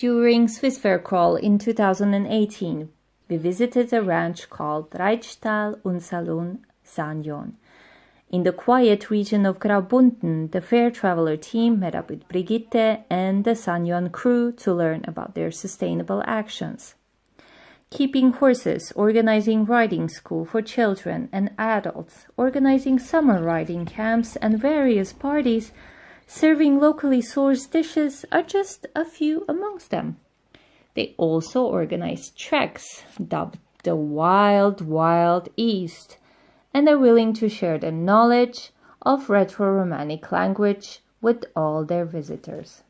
During Swiss Fair Crawl in 2018, we visited a ranch called Reitstall und Salon Sanjon. In the quiet region of Graubünden, the Fair Traveler team met up with Brigitte and the Sanjon crew to learn about their sustainable actions. Keeping horses, organizing riding school for children and adults, organizing summer riding camps and various parties Serving locally sourced dishes are just a few amongst them. They also organize treks dubbed the Wild Wild East and are willing to share their knowledge of Rhaeto-Romanic language with all their visitors.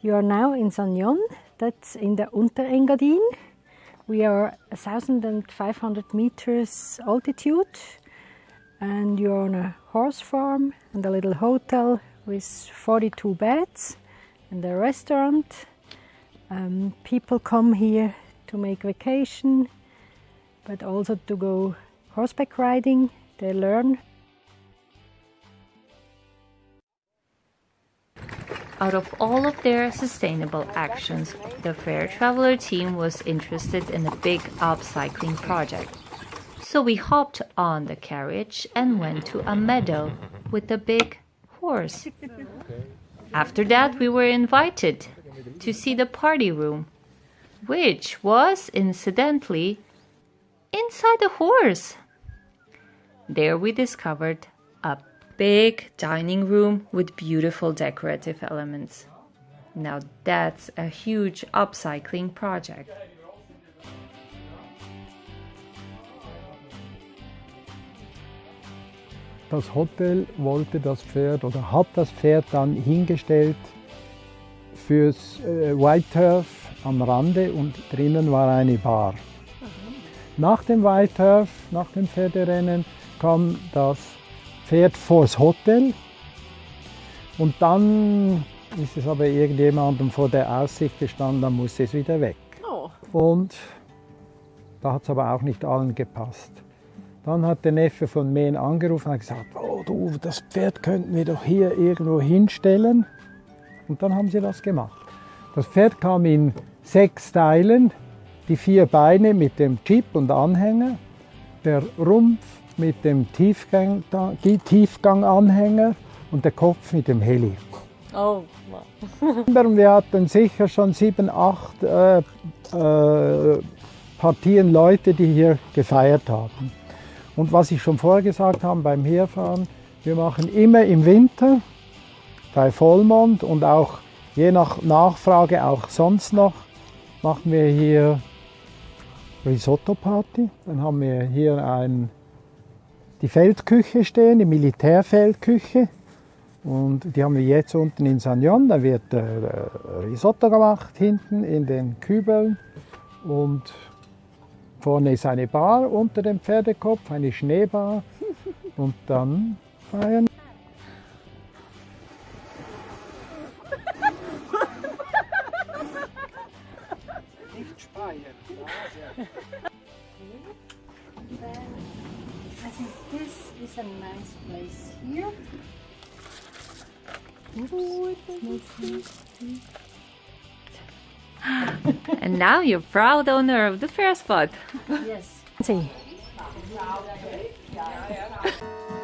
You are now in Sanjon, that's in the Unterengadin. We are 1,500 meters altitude and you're on a horse farm and a little hotel with 42 beds and a restaurant. Um, people come here to make vacation but also to go horseback riding. They learn Out of all of their sustainable actions, the Fair Traveler team was interested in a big upcycling project. So we hopped on the carriage and went to a meadow with a big horse. After that, we were invited to see the party room, which was incidentally inside the horse. There we discovered big dining room with beautiful decorative elements. Now that's a huge upcycling project. Das Hotel wollte das Pferd oder hat das Pferd dann hingestellt fürs äh, White Turf am Rande und drinnen war eine Bar. Nach dem White Turf, nach dem Pferderennen, kam das fährt vors Hotel und dann ist es aber irgendjemandem vor der Aussicht gestanden, dann muss es wieder weg. Oh. Und da hat es aber auch nicht allen gepasst. Dann hat der Neffe von Mehn angerufen und gesagt, oh du, das Pferd könnten wir doch hier irgendwo hinstellen. Und dann haben sie das gemacht. Das Pferd kam in sechs Teilen, die vier Beine mit dem Chip und Anhänger, der Rumpf mit dem Tiefgang, Tiefganganhänger und der Kopf mit dem Heli. Oh. Wir hatten sicher schon sieben, acht äh, äh, Partien Leute, die hier gefeiert haben. Und was ich schon vorher gesagt habe beim Herfahren, wir machen immer im Winter bei Vollmond und auch je nach Nachfrage auch sonst noch, machen wir hier Risotto Party. Dann haben wir hier ein die Feldküche stehen, die Militärfeldküche. Und die haben wir jetzt unten in Sanjon. Da wird äh, Risotto gemacht, hinten in den Kübeln. Und vorne ist eine Bar unter dem Pferdekopf, eine Schneebar. Und dann feiern I think this is a nice place here. and now you're proud owner of the fair spot. Yes. See.